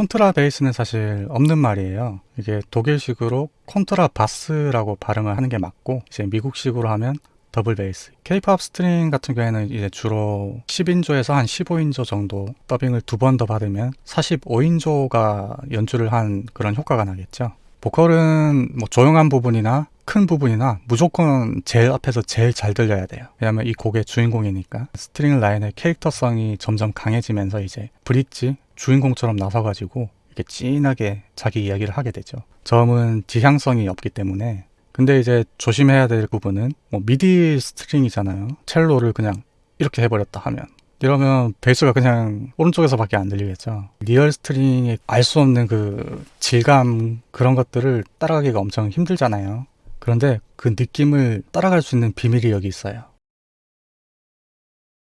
콘트라 베이스는 사실 없는 말이에요. 이게 독일식으로 Kontrabass라고 발음을 하는 게 맞고 이제 미국식으로 하면 더블 베이스. K-pop string 같은 경우에는 이제 주로 10인조에서 한 15인조 정도 더빙을 두 번 더 받으면 45인조가 연주를 한 그런 효과가 나겠죠. 보컬은 뭐 조용한 부분이나 큰 부분이나 무조건 제일 앞에서 제일 잘 들려야 돼요. 왜냐하면 이 곡의 주인공이니까 string 라인의 캐릭터성이 점점 강해지면서 이제 브릿지 주인공처럼 나서가지고 이렇게 진하게 자기 이야기를 하게 되죠. 저음은 지향성이 없기 때문에 근데 이제 조심해야 될 부분은 뭐 MIDI string이잖아요. 첼로를 그냥 이렇게 해버렸다 하면 이러면 베이스가 그냥 오른쪽에서 밖에 안 들리겠죠. real string의 알 수 없는 그 질감 그런 것들을 따라가기가 엄청 힘들잖아요. 그런데 그 느낌을 따라갈 수 있는 비밀이 여기 있어요.